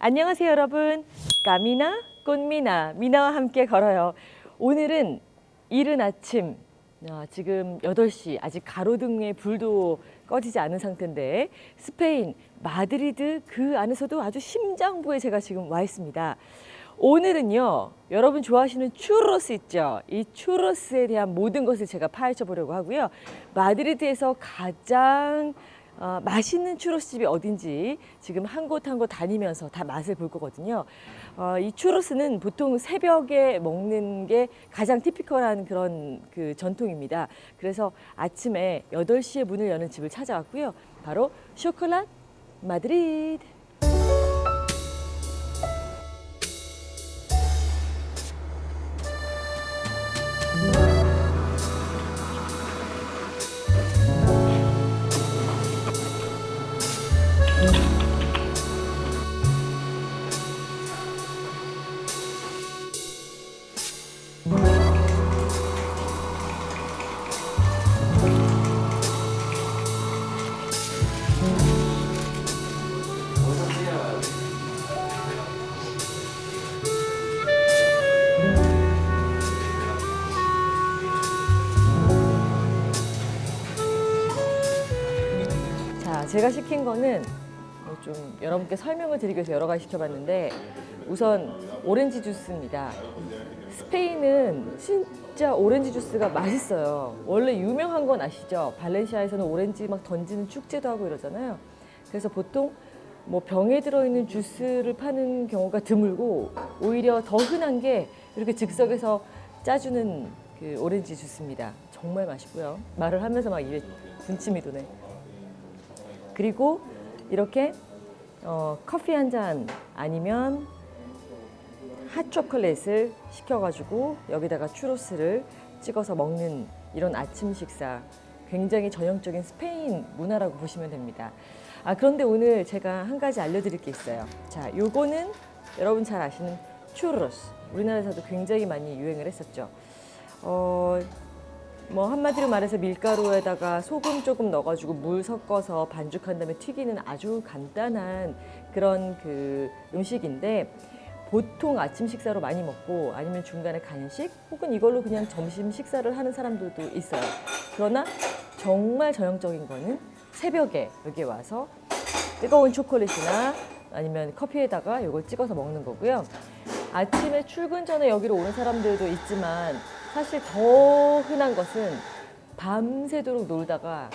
안녕하세요 여러분. Camina con Mina 미나와 함께 걸어요. 오늘은 이른 아침 아, 지금 8시 아직 가로등의 불도 꺼지지 않은 상태인데 스페인 마드리드 그 안에서도 아주 심장부에 제가 지금 와 있습니다. 오늘은요 여러분 좋아하시는 추로스 있죠? 이 추로스에 대한 모든 것을 제가 파헤쳐 보려고 하고요. 마드리드에서 가장 어, 맛있는 추로스집이 어딘지 지금 한 곳 한 곳 다니면서 다 맛을 볼 거거든요. 어, 이 추로스는 보통 새벽에 먹는 게 가장 티피컬한 그런 그 전통입니다. 그래서 아침에 8시에 문을 여는 집을 찾아왔고요. 바로 쇼콜라 마드리드. 제가 시킨 거는 뭐 좀 여러분께 설명을 드리기 위해서 여러 가지 시켜봤는데 우선 오렌지 주스입니다. 스페인은 진짜 오렌지 주스가 맛있어요. 원래 유명한 건 아시죠? 발렌시아에서는 오렌지 막 던지는 축제도 하고 이러잖아요. 그래서 보통 뭐 병에 들어있는 주스를 파는 경우가 드물고 오히려 더 흔한 게 이렇게 즉석에서 짜주는 그 오렌지 주스입니다. 정말 맛있고요. 말을 하면서 막 입에 군침이 도네. 그리고 이렇게 어, 커피 한 잔 아니면 핫 초콜릿을 시켜가지고 여기다가 추로스를 찍어서 먹는 이런 아침 식사 굉장히 전형적인 스페인 문화라고 보시면 됩니다. 아 그런데 오늘 제가 한 가지 알려드릴 게 있어요. 자, 요거는 여러분 잘 아시는 추로스. 우리나라에서도 굉장히 많이 유행을 했었죠. 어, 뭐 한마디로 말해서 밀가루에다가 소금 조금 넣어가지고 물 섞어서 반죽한 다음에 튀기는 아주 간단한 그런 그 음식인데 보통 아침 식사로 많이 먹고 아니면 중간에 간식 혹은 이걸로 그냥 점심 식사를 하는 사람들도 있어요. 그러나 정말 전형적인 거는 새벽에 여기 와서 뜨거운 초콜릿이나 아니면 커피에다가 이걸 찍어서 먹는 거고요. 아침에 출근 전에 여기로 오는 사람들도 있지만 사실 더 흔한 것은 밤새도록 놀다가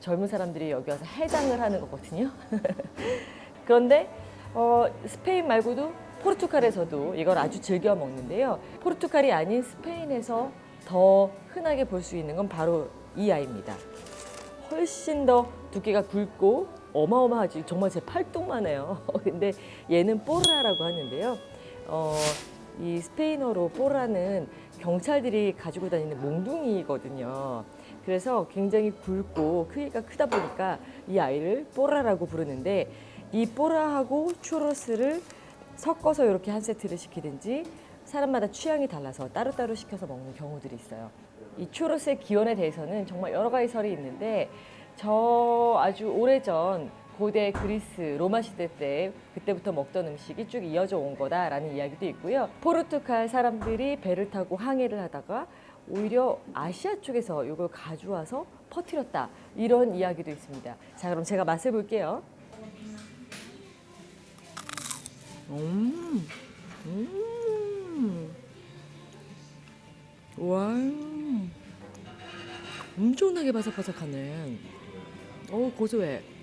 젊은 사람들이 여기 와서 해장을 하는 거거든요. 그런데 어, 스페인 말고도 포르투갈에서도 이걸 아주 즐겨 먹는데요. 포르투갈이 아닌 스페인에서 더 흔하게 볼 수 있는 건 바로 이 아이입니다. 훨씬 더 두께가 굵고 어마어마하지 정말 제 팔뚝만 해요. 근데 얘는 뽀르라라고 하는데요. 어, 이 스페인어로 뽀라는 경찰들이 가지고 다니는 몽둥이거든요. 그래서 굉장히 굵고 크기가 크다 보니까 이 아이를 뽀라라고 부르는데 이 뽀라하고 추로스를 섞어서 이렇게 한 세트를 시키든지 사람마다 취향이 달라서 따로따로 시켜서 먹는 경우들이 있어요. 이 추로스의 기원에 대해서는 정말 여러 가지 설이 있는데 저 아주 오래전 고대 그리스 로마 시대 때 그때부터 먹던 음식이 쭉 이어져 온 거다라는 이야기도 있고요. 포르투갈 사람들이 배를 타고 항해를 하다가 오히려 아시아 쪽에서 이걸 가져와서 퍼뜨렸다 이런 이야기도 있습니다. 자 그럼 제가 맛을 볼게요. 음, 음, 와, 엄청나게 바삭바삭하네. 오 고소해.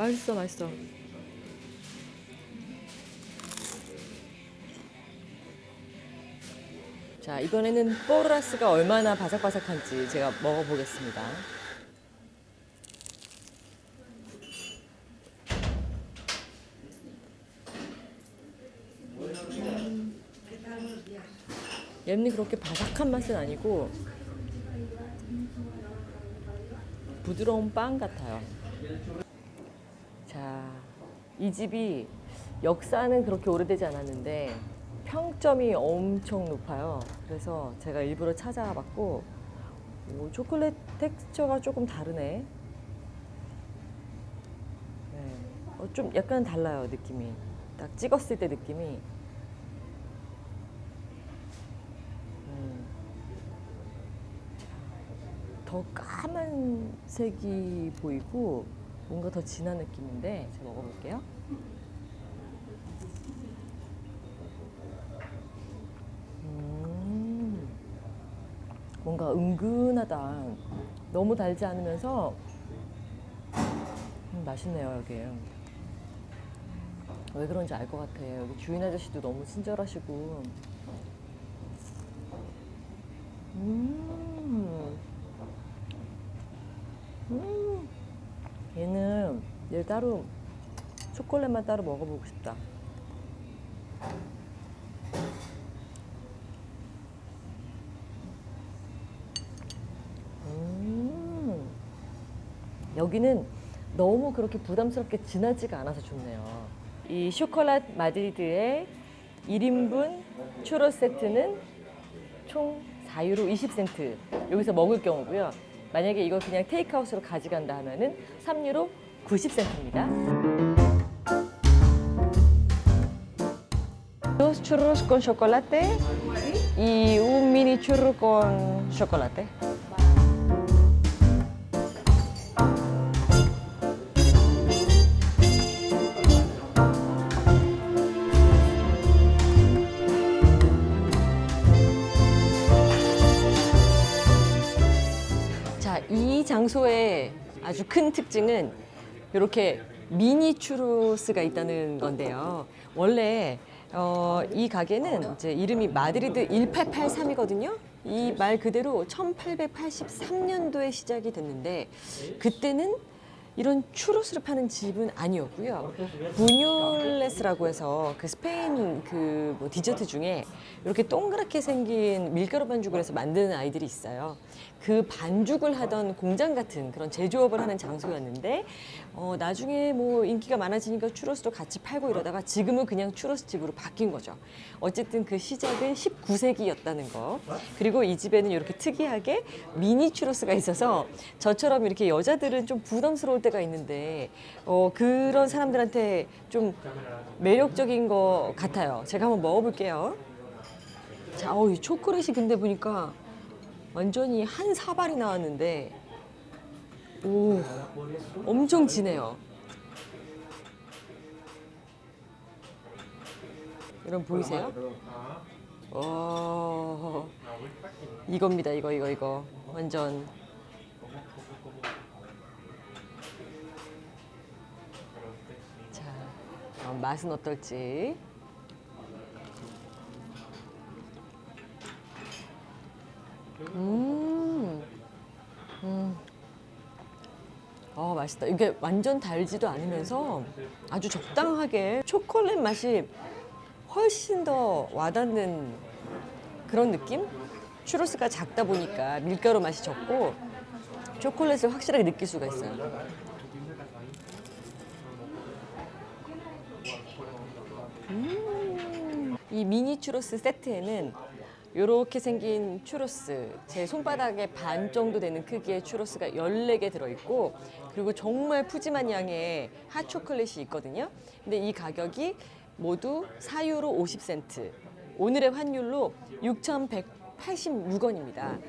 맛있어, 맛있어. 자, 이번에는 뽀라스가 얼마나 바삭바삭한지 제가 먹어보겠습니다. 얘는 그렇게 바삭한 맛은 아니고 부드러운 빵 같아요. 자, 이 집이 역사는 그렇게 오래되지 않았는데 평점이 엄청 높아요. 그래서 제가 일부러 찾아봤고 오, 초콜릿 텍스처가 조금 다르네. 네. 어, 좀 약간 달라요 느낌이. 딱 찍었을 때 느낌이. 음. 더 까만색이 보이고 뭔가 더 진한 느낌인데 제가 먹어볼게요. 음, 뭔가 은근하다. 너무 달지 않으면서 음, 맛있네요 여기. 왜 그런지 알 것 같아. 여기 주인 아저씨도 너무 친절하시고. 음. 음. 얘는 얘 따로 초콜릿만 따로 먹어보고 싶다. 음. 여기는 너무 그렇게 부담스럽게 진하지가 않아서 좋네요. 이 쇼콜랏 마드리드의 1인분 추로 세트는 총 4유로 20센트 여기서 먹을 경우고요. 만약에 이걸 그냥 테이크아웃으로 가져간다 하면은 3유로 90센트입니다. Dos churros con chocolate y un mini churro con chocolate. 아주 큰 특징은 이렇게 미니 추루스가 있다는 건데요. 원래 어, 이 가게는 이제 이름이 마드리드 1883이거든요. 이 말 그대로 1883년도에 시작이 됐는데 그때는 이런 추로스를 파는 집은 아니었고요. buñuelos라고 해서 그 스페인 그 뭐 디저트 중에 이렇게 동그랗게 생긴 밀가루 반죽을 해서 만드는 아이들이 있어요. 그 반죽을 하던 공장 같은 그런 제조업을 하는 장소였는데 어, 나중에 뭐 인기가 많아지니까 추로스도 같이 팔고 이러다가 지금은 그냥 추로스 집으로 바뀐 거죠. 어쨌든 그 시작은 19세기였다는 거. 그리고 이 집에는 이렇게 특이하게 미니 추로스가 있어서 저처럼 이렇게 여자들은 좀 부담스러울 때가 있는데 어, 그런 사람들한테 좀 매력적인 것 같아요. 제가 한번 먹어볼게요. 자, 어, 이 초콜릿이 근데 보니까 완전히 한 사발이 나왔는데 오 엄청 진해요. 여러분 보이세요? 와 이겁니다 이거 이거 이거 완전 맛은 어떨지 음. 음. 어, 맛있다. 이게 완전 달지도 않으면서 아주 적당하게 초콜릿 맛이 훨씬 더 와닿는 그런 느낌? 추로스가 작다 보니까 밀가루 맛이 적고 초콜릿을 확실하게 느낄 수가 있어요. 이 미니 추로스 세트에는 이렇게 생긴 추로스, 제 손바닥의 반 정도 되는 크기의 추로스가 14개 들어있고 그리고 정말 푸짐한 양의 핫초콜릿이 있거든요. 근데 이 가격이 모두 4유로 50센트. 오늘의 환율로 6,186원입니다.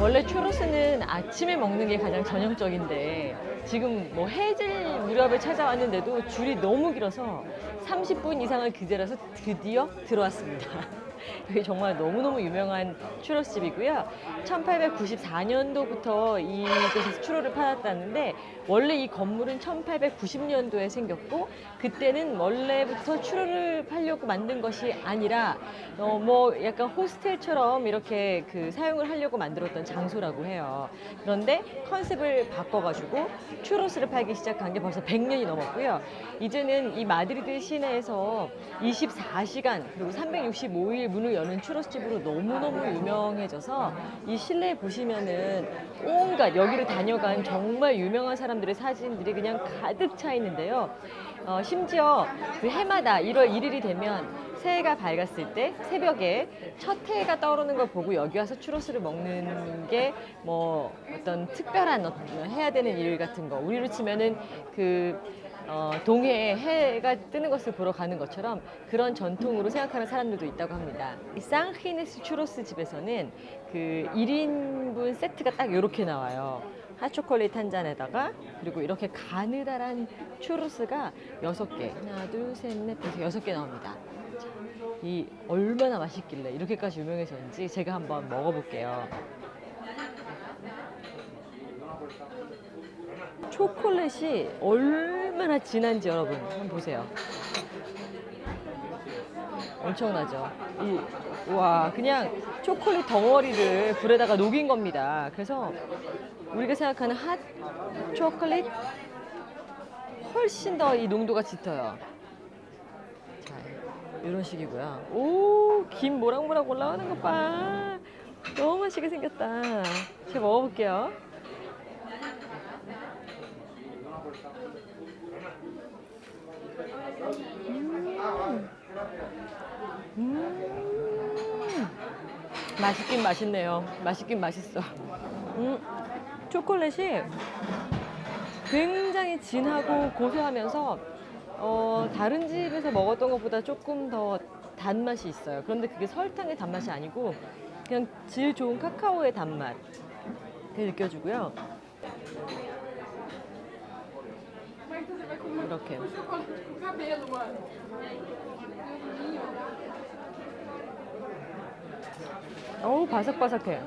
원래 추로스는 아침에 먹는 게 가장 전형적인데 지금 뭐 해질 무렵에 찾아왔는데도 줄이 너무 길어서 30분 이상을 기다려서 드디어 들어왔습니다. 여기 정말 너무너무 유명한 추러스집이고요. 1894년도부터 이곳에서 추러를 팔았다는데 원래 이 건물은 1890년도에 생겼고 그때는 원래부터 추러를 팔려고 만든 것이 아니라 어, 뭐 약간 호스텔처럼 이렇게 그 사용을 하려고 만들었던 장소라고 해요. 그런데 컨셉을 바꿔가지고 추로스를 팔기 시작한 게 벌써 100년이 넘었고요. 이제는 이 마드리드 시내에서 24시간 그리고 365일 문을 여는 추로스집으로 너무너무 유명해져서 이 실내에 보시면은 온갖 여기를 다녀간 정말 유명한 사람들의 사진들이 그냥 가득 차 있는데요. 어, 심지어 그 해마다 1월 1일이 되면 새해가 밝았을 때 새벽에 첫 해가 떠오르는 걸 보고 여기 와서 추로스를 먹는 게 뭐 어떤 특별한 어떤 해야 되는 일 같은 거 우리로 치면은 그 어, 동해에 해가 뜨는 것을 보러 가는 것처럼 그런 전통으로 생각하는 사람들도 있다고 합니다. 이 상히네스 추로스 집에서는 그 1인분 세트가 딱 이렇게 나와요. 핫초콜릿 한 잔에다가 그리고 이렇게 가느다란 추로스가 여섯 개 하나 둘 셋 넷 다섯 여섯 개 나옵니다. 자, 이 얼마나 맛있길래 이렇게까지 유명해졌는지 제가 한번 먹어볼게요. 초콜릿이 얼마나 진한지 여러분 한번 보세요. 엄청나죠. 이, 와, 그냥 초콜릿 덩어리를 불에다가 녹인 겁니다. 그래서 우리가 생각하는 핫 초콜릿 훨씬 더 이 농도가 짙어요. 자, 이런 식이고요. 오, 김 모락모락 올라오는 것 봐. 너무 맛있게 생겼다. 제가 먹어볼게요. 음, 맛있긴 맛있네요. 맛있긴 맛있어. 음, 초콜릿이 굉장히 진하고 고소하면서 어, 다른 집에서 먹었던 것보다 조금 더 단맛이 있어요. 그런데 그게 설탕의 단맛이 아니고 그냥 질 좋은 카카오의 단맛. 그게 느껴지고요. 이렇게. 어우, 바삭바삭해.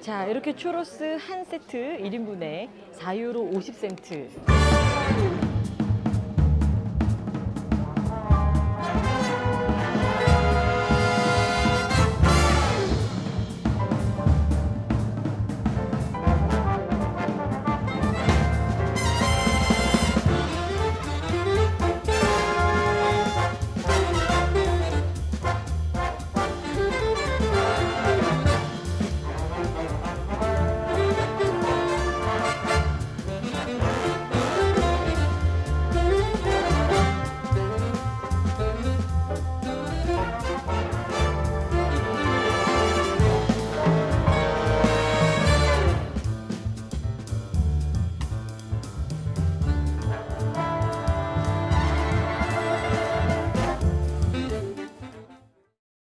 자, 이렇게 추로스 한 세트 1인분에 4유로 50센트.